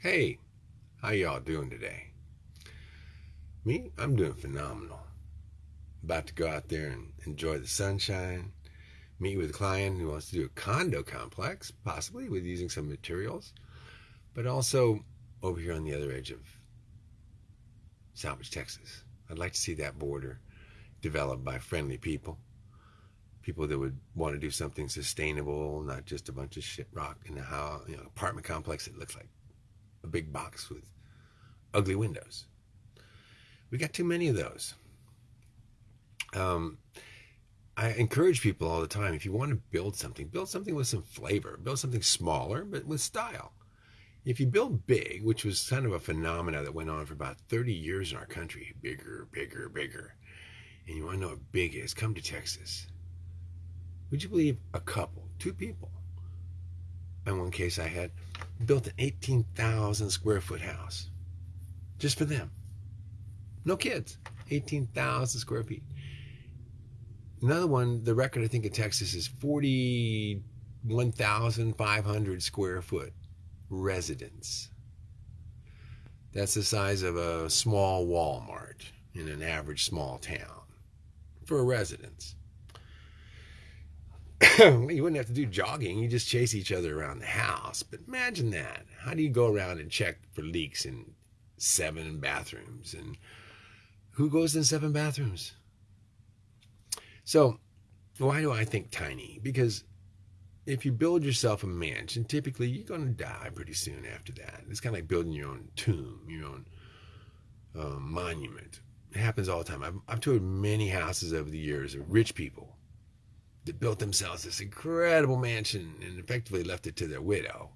Hey, how y'all doing today? Me, I'm doing phenomenal. About to go out there and enjoy the sunshine, meet with a client who wants to do a condo complex, possibly with using some materials, but also over here on the other edge of Salvage, Texas. I'd like to see that border developed by friendly people, people that would want to do something sustainable, not just a bunch of shit rock in a house, you know, apartment complex that looks like a big box with ugly windows. We got too many of those. Um, I encourage people all the time if you want to build something, build something with some flavor, build something smaller, but with style. If you build big, which was kind of a phenomena that went on for about 30 years in our country, bigger, bigger, bigger, and you want to know what big is, come to Texas. Would you believe a couple, two people, in one case I had, built an 18,000 square foot house just for them. No kids, 18,000 square feet. Another one, the record I think in Texas is 41,500 square foot residence. That's the size of a small Walmart in an average small town for a residence. you wouldn't have to do jogging. You just chase each other around the house. But imagine that. How do you go around and check for leaks in seven bathrooms? And who goes in seven bathrooms? So, why do I think tiny? Because if you build yourself a mansion, typically you're going to die pretty soon after that. It's kind of like building your own tomb, your own um, monument. It happens all the time. I've, I've toured many houses over the years of rich people that built themselves this incredible mansion and effectively left it to their widow,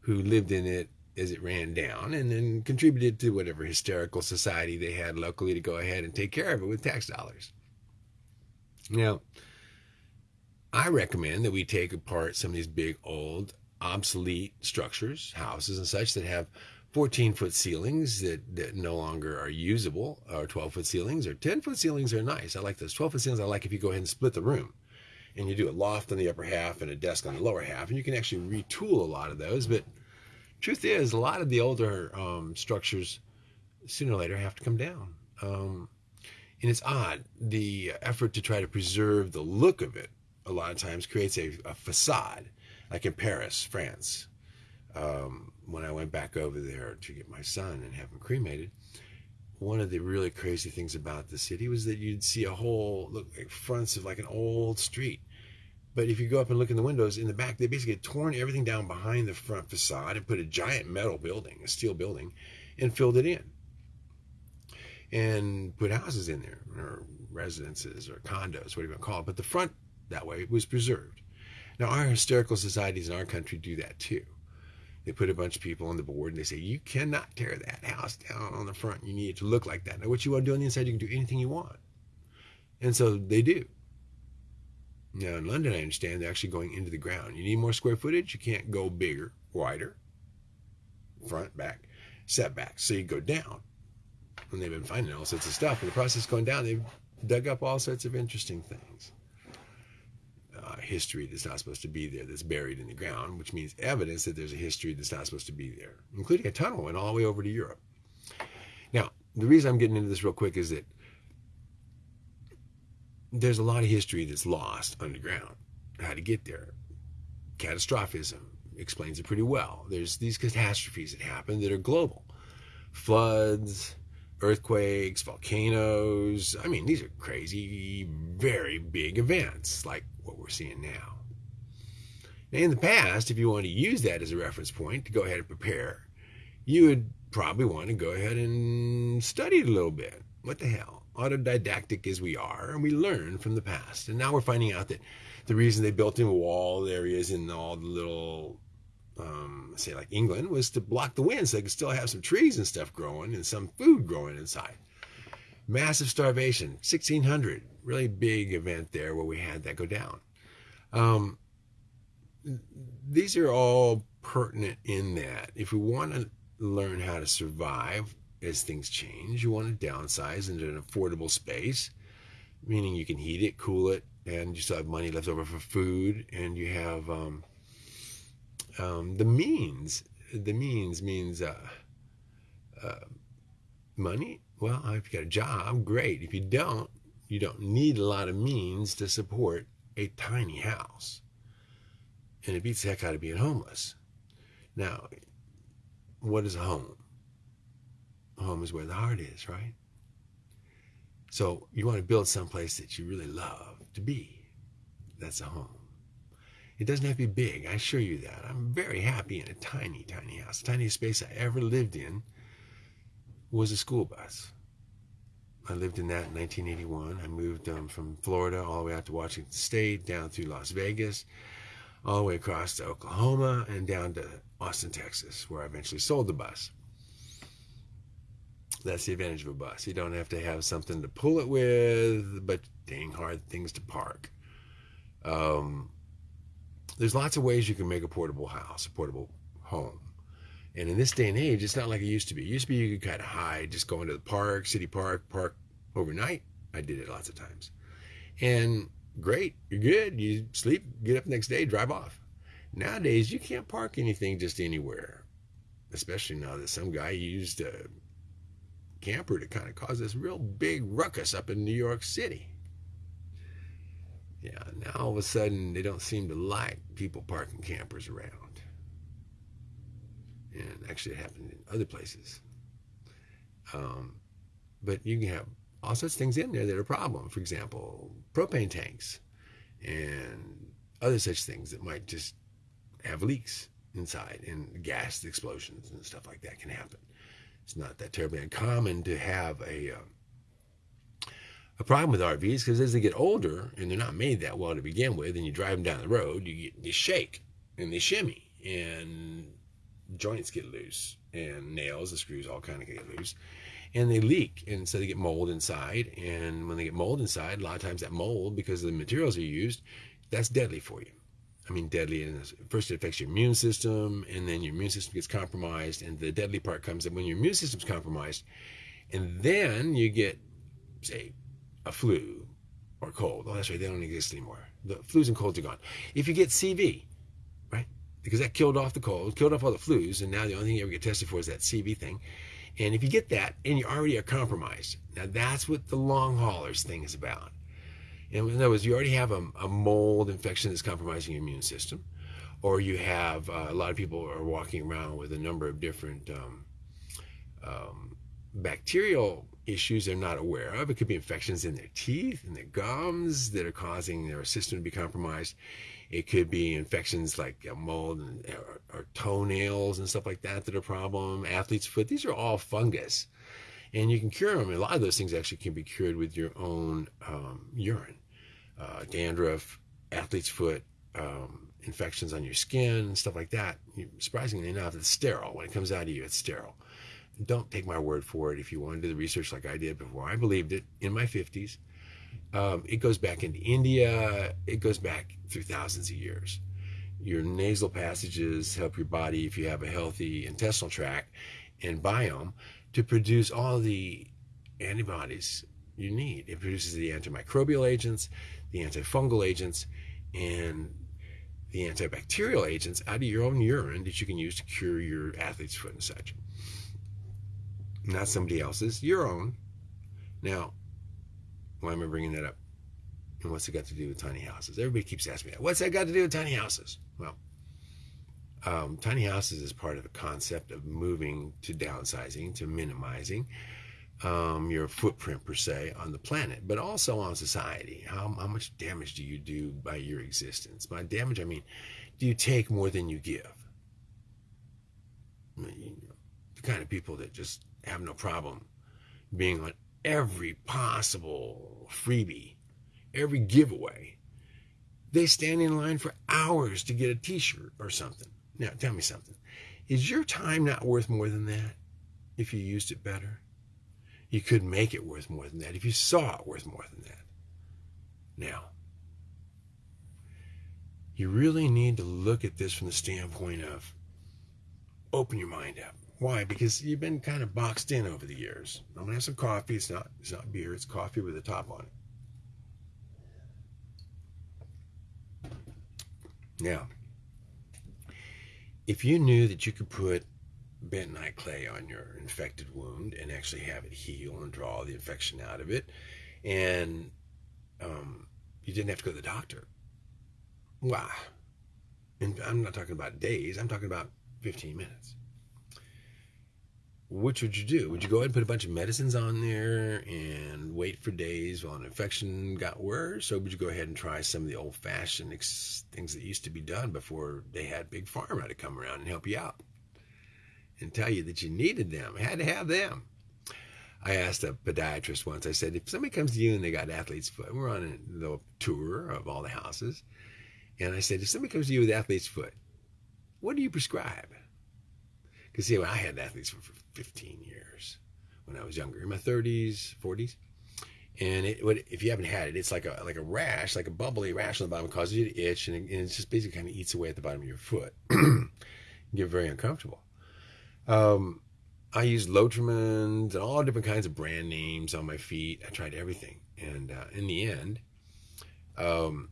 who lived in it as it ran down and then contributed to whatever hysterical society they had locally to go ahead and take care of it with tax dollars. Now, I recommend that we take apart some of these big, old, obsolete structures, houses and such that have 14 foot ceilings that, that no longer are usable, or 12 foot ceilings, or 10 foot ceilings are nice. I like those. 12 foot ceilings I like if you go ahead and split the room and you do a loft on the upper half and a desk on the lower half, and you can actually retool a lot of those. But truth is, a lot of the older um, structures sooner or later have to come down. Um, and it's odd the effort to try to preserve the look of it a lot of times creates a, a facade, like in Paris, France. Um, when I went back over there to get my son and have him cremated, one of the really crazy things about the city was that you'd see a whole look like fronts of like an old street but if you go up and look in the windows in the back, they basically torn everything down behind the front facade and put a giant metal building, a steel building, and filled it in. And put houses in there, or residences, or condos, whatever you want to call it. But the front that way was preserved. Now, our hysterical societies in our country do that too. They put a bunch of people on the board and they say, you cannot tear that house down on the front. You need it to look like that. Now, what you want to do on the inside, you can do anything you want. And so they do. Now in London, I understand they're actually going into the ground. You need more square footage. You can't go bigger, wider, front, back, setbacks. So you go down. And they've been finding all sorts of stuff. In the process going down, they've dug up all sorts of interesting things. Uh, history that's not supposed to be there, that's buried in the ground, which means evidence that there's a history that's not supposed to be there, including a tunnel went all the way over to Europe. Now, the reason I'm getting into this real quick is that there's a lot of history that's lost underground. How to get there. Catastrophism explains it pretty well. There's these catastrophes that happen that are global floods, earthquakes, volcanoes. I mean, these are crazy, very big events like what we're seeing now. now. In the past, if you want to use that as a reference point to go ahead and prepare, you would probably want to go ahead and study it a little bit. What the hell? Autodidactic as we are, and we learn from the past. And now we're finding out that the reason they built in wall areas in all the little, um, say like England, was to block the wind so they could still have some trees and stuff growing and some food growing inside. Massive starvation, 1600, really big event there where we had that go down. Um, these are all pertinent in that if we want to learn how to survive as things change. You want to downsize into an affordable space, meaning you can heat it, cool it, and you still have money left over for food, and you have um, um, the means the means means uh, uh, money. Well, if you got a job, great. If you don't, you don't need a lot of means to support a tiny house. And it beats the heck out of being homeless. Now, what is a home? Home is where the heart is, right? So you want to build someplace that you really love to be. That's a home. It doesn't have to be big, I assure you that. I'm very happy in a tiny, tiny house. The tiniest space I ever lived in was a school bus. I lived in that in 1981. I moved um, from Florida all the way out to Washington State, down through Las Vegas, all the way across to Oklahoma, and down to Austin, Texas, where I eventually sold the bus. That's the advantage of a bus. You don't have to have something to pull it with, but dang hard things to park. Um, there's lots of ways you can make a portable house, a portable home. And in this day and age, it's not like it used to be. It used to be you could kind of hide, just go into the park, city park, park overnight. I did it lots of times. And great, you're good. You sleep, get up next day, drive off. Nowadays, you can't park anything just anywhere, especially now that some guy used a camper to kind of cause this real big ruckus up in New York City. Yeah, now all of a sudden they don't seem to like people parking campers around. And actually, it happened in other places. Um, but you can have all sorts of things in there that are a problem. For example, propane tanks and other such things that might just have leaks inside and gas explosions and stuff like that can happen. It's not that terribly uncommon to have a uh, a problem with RVs because as they get older and they're not made that well to begin with, and you drive them down the road, you get they shake and they shimmy and joints get loose and nails, the screws all kind of get loose, and they leak and so they get mold inside. And when they get mold inside, a lot of times that mold, because of the materials are used, that's deadly for you. I mean, deadly. And first, it affects your immune system, and then your immune system gets compromised. And the deadly part comes in when your immune system's compromised, and then you get, say, a flu or cold. Oh, that's right, they don't exist anymore. The flus and colds are gone. If you get CV, right, because that killed off the cold, killed off all the flus, and now the only thing you ever get tested for is that CV thing. And if you get that and you already are compromised, now that's what the long haulers thing is about. In other words, you already have a, a mold infection that's compromising your immune system, or you have uh, a lot of people are walking around with a number of different um, um, bacterial issues they're not aware of. It could be infections in their teeth, and their gums that are causing their system to be compromised. It could be infections like mold and, or, or, toenails and stuff like that that are a problem. Athlete's foot. These are all fungus, and you can cure them. A lot of those things actually can be cured with your own um, urine. Uh, dandruff, athlete's foot, um, infections on your skin, stuff like that. Surprisingly enough, it's sterile. When it comes out of you, it's sterile don't take my word for it. If you want to do the research like I did before, I believed it in my 50s. Um, it goes back into India. It goes back through thousands of years. Your nasal passages help your body, if you have a healthy intestinal tract and biome, to produce all the antibodies you need. It produces the antimicrobial agents, the antifungal agents, and the antibacterial agents out of your own urine that you can use to cure your athlete's foot and such not somebody else's, your own. Now, why am I bringing that up? And what's it got to do with tiny houses? Everybody keeps asking me that. What's that got to do with tiny houses? Well, um, tiny houses is part of the concept of moving to downsizing, to minimizing um, your footprint per se on the planet, but also on society. How, how much damage do you do by your existence? By damage, I mean, do you take more than you give? I mean, you know, the kind of people that just have no problem being on every possible freebie, every giveaway. They stand in line for hours to get a t shirt or something. Now, tell me something. Is your time not worth more than that if you used it better? You could make it worth more than that if you saw it worth more than that. Now, you really need to look at this from the standpoint of open your mind up. Why? Because you've been kind of boxed in over the years. I'm gonna have some coffee. It's not it's not beer. It's coffee with a top on it. Now, if you knew that you could put bentonite clay on your infected wound and actually have it heal and draw the infection out of it, and um, you didn't have to go to the doctor. Wow. And I'm not talking about days, I'm talking about 15 minutes. Which would you do? Would you go ahead and put a bunch of medicines on there and wait for days while an infection got worse? Or would you go ahead and try some of the old fashioned ex- things that used to be done before they had Big Pharma to come around and help you out and tell you that you needed them, had to have them? I asked a podiatrist once, I said, if somebody comes to you and they got athlete's foot, we're on a little tour of all the houses, and I said, if somebody comes to you with athlete's foot, what do you prescribe? Because, see, I had athlete's foot for 15 years when I was younger, in my 30s, 40s. And it, would, if you haven't had it, it's like a like a rash, like a bubbly rash on the bottom, causes you to itch, and it, and it just basically kind of eats away at the bottom of your foot. you get very uncomfortable. Um, I used Lotrimin and all different kinds of brand names on my feet. I tried everything, and uh, in the end, um,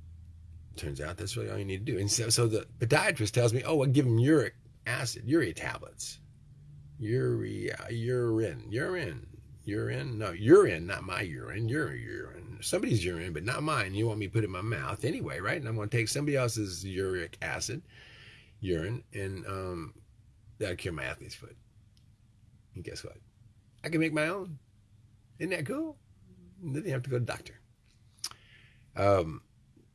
turns out that's really all you need to do. And so, so the podiatrist tells me, "Oh, I give him uric acid, urea tablets." Urea, urine, urine, urine. No, urine, not my urine. Your urine. Somebody's urine, but not mine. You want me to put in my mouth anyway, right? And I'm going to take somebody else's uric acid, urine, and um, that'll cure my athlete's foot. And guess what? I can make my own. Isn't that cool? And then you have to go to doctor. Um,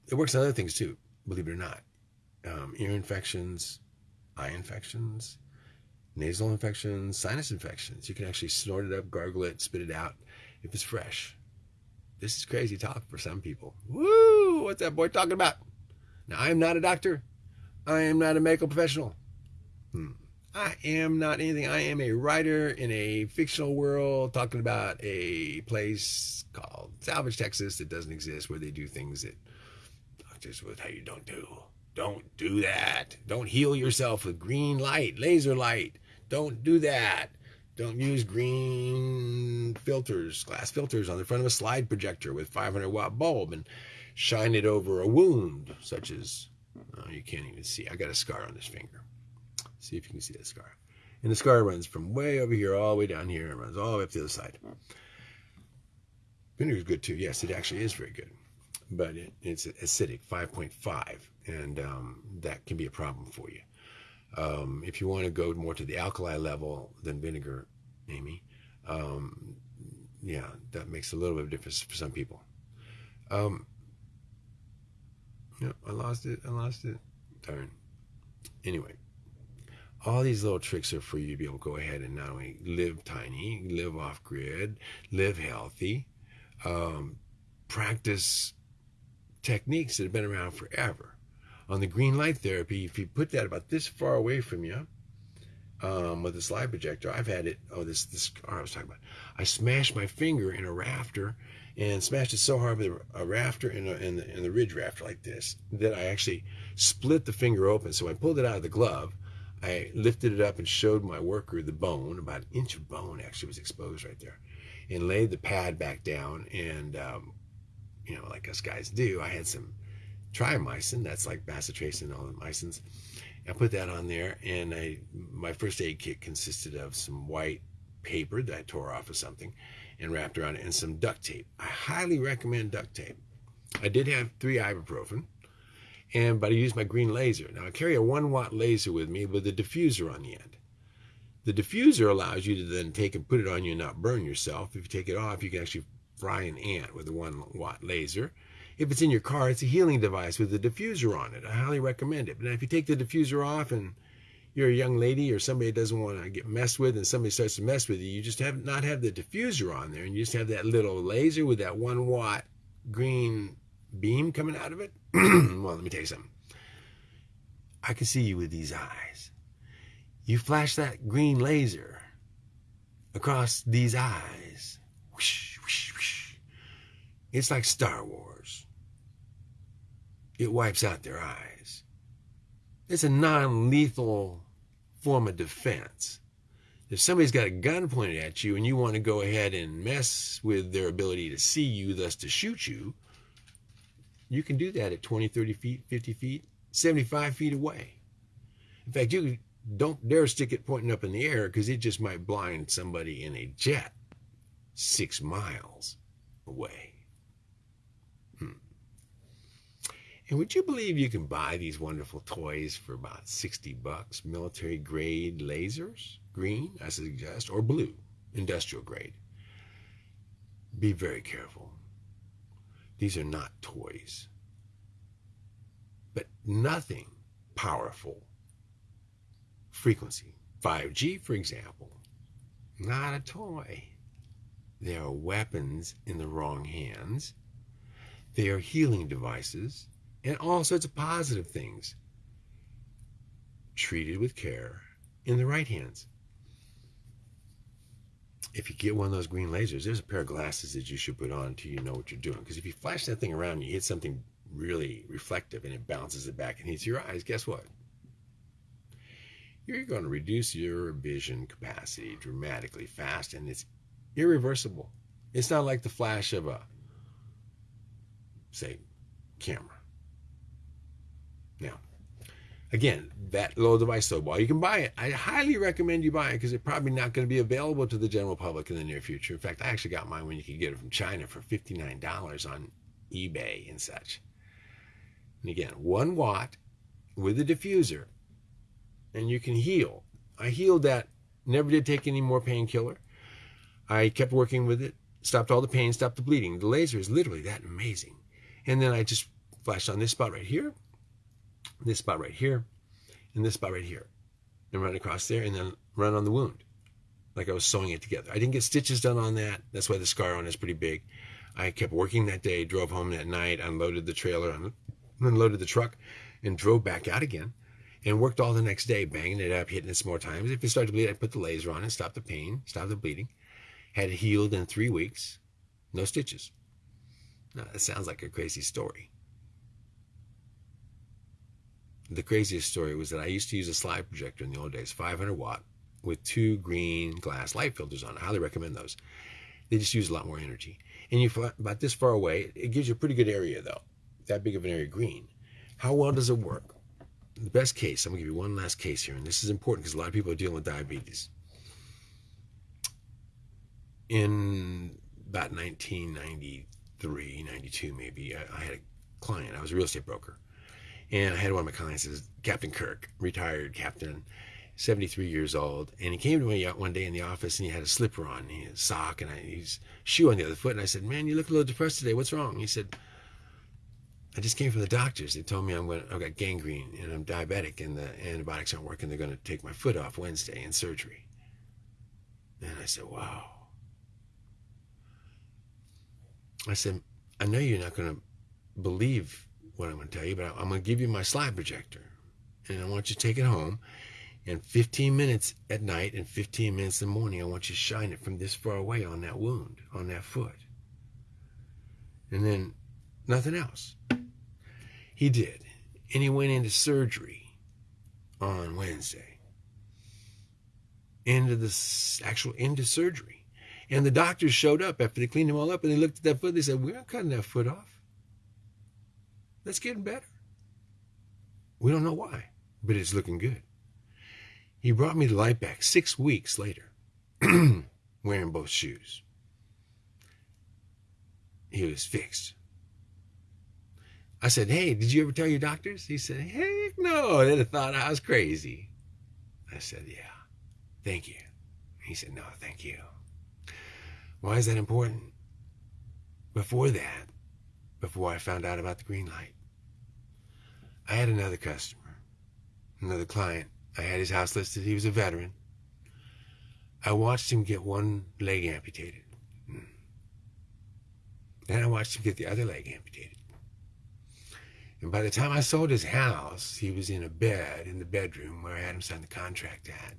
it works on other things too, believe it or not. Um, ear infections, eye infections, nasal infections, sinus infections. You can actually snort it up, gargle it, spit it out if it's fresh. This is crazy talk for some people. Woo! What's that boy talking about? Now, I am not a doctor. I am not a medical professional. Hmm. I am not anything. I am a writer in a fictional world talking about a place called Salvage, Texas that doesn't exist where they do things that doctors would tell you don't do. Don't do that. Don't heal yourself with green light, laser light. Don't do that. Don't use green filters, glass filters on the front of a slide projector with 500 watt bulb and shine it over a wound, such as, oh, you can't even see. I got a scar on this finger. See if you can see that scar. And the scar runs from way over here all the way down here and runs all the way up the other side. Vinegar is good too. Yes, it actually is very good but it, it's acidic, 5.5, and um, that can be a problem for you. Um, if you want to go more to the alkali level than vinegar, Amy, um, yeah, that makes a little bit of difference for some people. Um, yeah, I lost it. I lost it. Darn. Anyway, all these little tricks are for you to be able to go ahead and not only live tiny, live off grid, live healthy, um, practice techniques that have been around forever. On the green light therapy, if you put that about this far away from you, um, with a slide projector, I've had it. Oh, this this oh, I was talking about. I smashed my finger in a rafter and smashed it so hard with a, rafter in, a, in, the, the ridge rafter like this that I actually split the finger open. So I pulled it out of the glove. I lifted it up and showed my worker the bone. About an inch of bone actually was exposed right there, and laid the pad back down and um, you know, like us guys do, I had some triamycin, that's like bacitracin all the mycins. I put that on there, and I my first aid kit consisted of some white paper that I tore off of something and wrapped around it, and some duct tape. I highly recommend duct tape. I did have three ibuprofen, and but I used my green laser. Now I carry a one watt laser with me with a diffuser on the end. The diffuser allows you to then take and put it on you and not burn yourself. If you take it off, you can actually fry an ant with a one watt laser. If it's in your car, it's a healing device with a diffuser on it. I highly recommend it. But if you take the diffuser off and you're a young lady or somebody doesn't want to get messed with and somebody starts to mess with you, you just have not have the diffuser on there and you just have that little laser with that one watt green beam coming out of it. well, let me tell you something. I can see you with these eyes. You flash that green laser across these eyes. Whoosh it's like Star Wars. It wipes out their eyes. It's a non lethal form of defense. If somebody's got a gun pointed at you and you want to go ahead and mess with their ability to see you, thus to shoot you, you can do that at 20, 30 feet, 50 feet, 75 feet away. In fact, you don't dare stick it pointing up in the air because it just might blind somebody in a jet six miles away. Hmm. And would you believe you can buy these wonderful toys for about 60 bucks? Military grade lasers, green, I suggest, or blue, industrial grade. Be very careful. These are not toys. But nothing powerful frequency. 5G, for example, not a toy. They are weapons in the wrong hands. They are healing devices and all sorts of positive things treated with care in the right hands. If you get one of those green lasers, there's a pair of glasses that you should put on until you know what you're doing. Because if you flash that thing around and you hit something really reflective and it bounces it back and hits your eyes, guess what? You're going to reduce your vision capacity dramatically fast and it's irreversible. It's not like the flash of a, say, camera. Now, again, that little device, so while you can buy it, I highly recommend you buy it because it's probably not going to be available to the general public in the near future. In fact, I actually got mine when you could get it from China for $59 on eBay and such. And again, one watt with a diffuser, and you can heal. I healed that, never did take any more painkiller. I kept working with it, stopped all the pain, stopped the bleeding. The laser is literally that amazing. And then I just flashed on this spot right here, this spot right here, and this spot right here. And run across there and then run on the wound. Like I was sewing it together. I didn't get stitches done on that. That's why the scar on is pretty big. I kept working that day, drove home that night, unloaded the trailer, unloaded the truck, and drove back out again. And worked all the next day, banging it up, hitting it some more times. If it started to bleed, I put the laser on it, stopped the pain, stopped the bleeding had it healed in three weeks, no stitches. Now, that sounds like a crazy story. The craziest story was that I used to use a slide projector in the old days, 500 watt, with two green glass light filters on it. I highly recommend those. They just use a lot more energy. And you about this far away, it gives you a pretty good area though. That big of an area green. How well does it work? The best case, I'm gonna give you one last case here, and this is important because a lot of people are dealing with diabetes in about 1993, 92 maybe, I, I, had a client. I was a real estate broker. And I had one of my clients is Captain Kirk, retired captain, 73 years old. And he came to me one day in the office and he had a slipper on, he had a sock, and I, his shoe on the other foot. And I said, Man, you look a little depressed today. What's wrong? He said, I just came from the doctors. They told me I'm going I've got gangrene and I'm diabetic and the antibiotics aren't working. They're going to take my foot off Wednesday in surgery. And I said, Wow. I said, I know you're not going to believe what I'm going to tell you, but I'm going to give you my slide projector. And I want you to take it home. And 15 minutes at night and 15 minutes in the morning, I want you to shine it from this far away on that wound, on that foot. And then nothing else. He did. And he went into surgery on Wednesday. Into the actual into surgery. And the doctors showed up after they cleaned him all up and they looked at that foot. They said, We're not cutting that foot off. That's getting better. We don't know why, but it's looking good. He brought me the light back six weeks later, wearing both shoes. He was fixed. I said, Hey, did you ever tell your doctors? He said, Heck no, they'd have thought I was crazy. I said, Yeah, thank you. He said, No, thank you. Why is that important? Before that, before I found out about the green light, I had another customer, another client. I had his house listed. He was a veteran. I watched him get one leg amputated. Then I watched him get the other leg amputated. And by the time I sold his house, he was in a bed in the bedroom where I had him sign the contract at,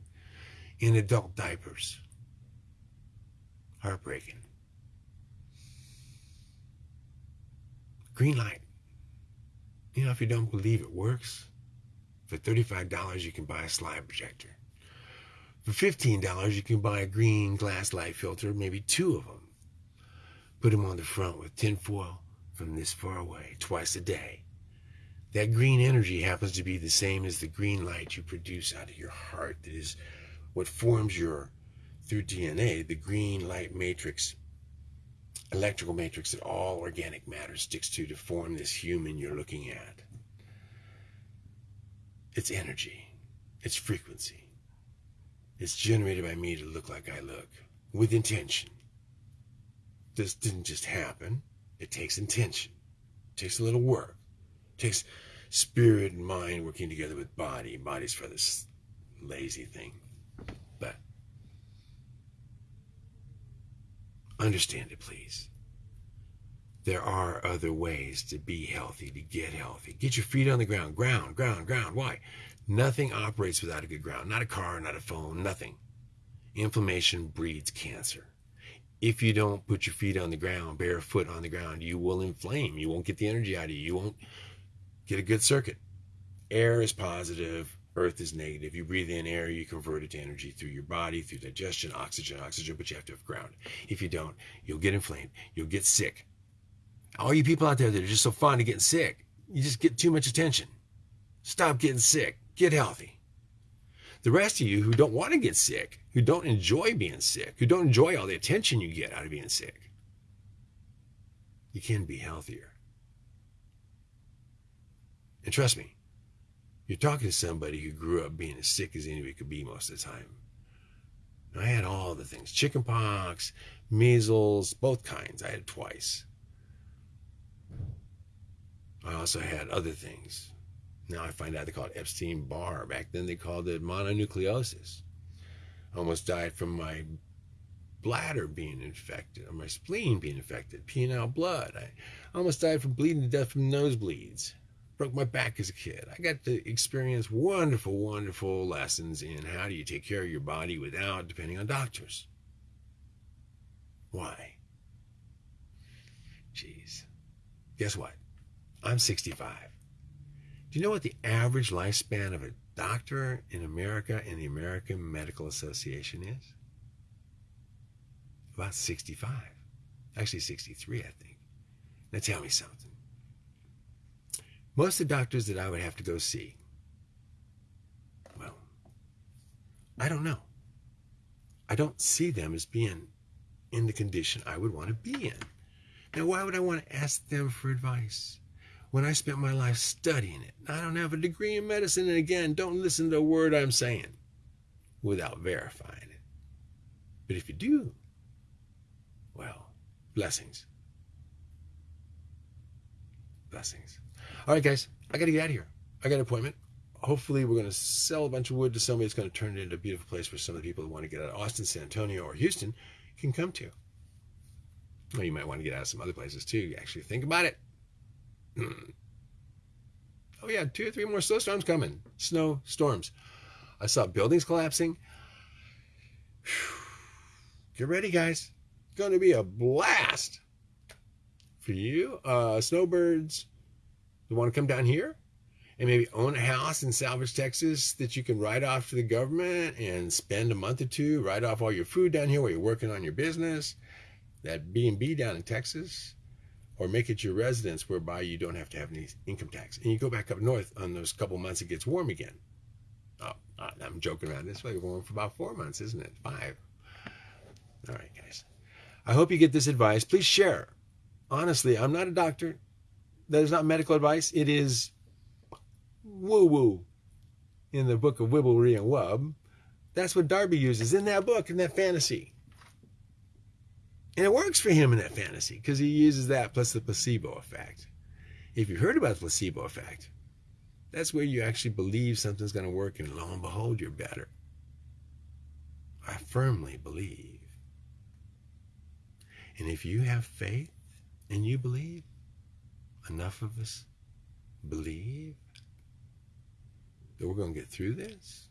in adult diapers. Heartbreaking. Green light. You know, if you don't believe it works, for $35 you can buy a slide projector. For $15 you can buy a green glass light filter, maybe two of them. Put them on the front with tinfoil from this far away, twice a day. That green energy happens to be the same as the green light you produce out of your heart. That is what forms your, through DNA, the green light matrix, electrical matrix that all organic matter sticks to to form this human you're looking at. It's energy, it's frequency. It's generated by me to look like I look with intention. This didn't just happen. It takes intention. It takes a little work. It takes spirit and mind working together with body. Body's for this lazy thing. But understand it, please. There are other ways to be healthy, to get healthy. Get your feet on the ground. Ground, ground, ground. Why? Nothing operates without a good ground. Not a car, not a phone, nothing. Inflammation breeds cancer. If you don't put your feet on the ground, barefoot on the ground, you will inflame. You won't get the energy out of you. You won't get a good circuit. Air is positive, earth is negative. You breathe in air, you convert it to energy through your body, through digestion, oxygen, oxygen, but you have to have ground. If you don't, you'll get inflamed. You'll get sick. All you people out there that are just so fond of getting sick, you just get too much attention. Stop getting sick. Get healthy. The rest of you who don't want to get sick, who don't enjoy being sick, who don't enjoy all the attention you get out of being sick, you can be healthier. And trust me, you're talking to somebody who grew up being as sick as anybody could be most of the time. I had all the things chickenpox, measles, both kinds. I had twice. I also had other things. Now I find out they call it Epstein Barr. Back then they called it mononucleosis. I almost died from my bladder being infected, or my spleen being infected, peeing out blood. I almost died from bleeding to death from nosebleeds. Broke my back as a kid. I got to experience wonderful, wonderful lessons in how do you take care of your body without depending on doctors. Why? Jeez. Guess what? I'm 65. Do you know what the average lifespan of a doctor in America in the American Medical Association is? About 65. Actually, 63, I think. Now tell me something. Most of the doctors that I would have to go see, well, I don't know. I don't see them as being in the condition I would want to be in. Now, why would I want to ask them for advice? when I spent my life studying it. I don't have a degree in medicine, and again, don't listen to a word I'm saying without verifying it. But if you do, well, blessings. Blessings. All right, guys, I got to get out of here. I got an appointment. Hopefully, we're going to sell a bunch of wood to somebody that's going to turn it into a beautiful place for some of the people who want to get out of Austin, San Antonio, or Houston can come to. Well, you might want to get out of some other places too. You actually, think about it. oh yeah, two or three more snowstorms coming. Snow storms. I saw buildings collapsing. Get ready, guys. It's going to be a blast for you, uh, snowbirds who want to come down here and maybe own a house in Salvage, Texas that you can write off to the government and spend a month or two, write off all your food down here while you're working on your business. That B&B down in Texas or make it your residence whereby you don't have to have any income tax. And you go back up north on those couple months it gets warm again. Oh, oh I'm joking around. This way we're for about four months, isn't it? Five. All right, guys. I hope you get this advice. Please share. Honestly, I'm not a doctor. That is not medical advice. It is woo woo in the book of Wibblery and Wub. That's what Darby uses in that book, in that fantasy. And it works for him in that fantasy because he uses that plus the placebo effect. If you heard about the placebo effect, that's where you actually believe something's going to work, and lo and behold, you're better. I firmly believe. And if you have faith and you believe, enough of us believe that we're going to get through this,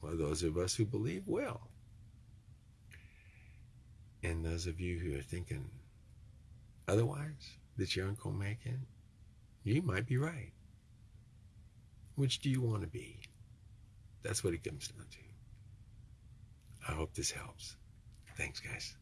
well, those of us who believe will. And those of you who are thinking otherwise, that you aren't make it, you might be right. Which do you want to be? That's what it comes down to. I hope this helps. Thanks, guys.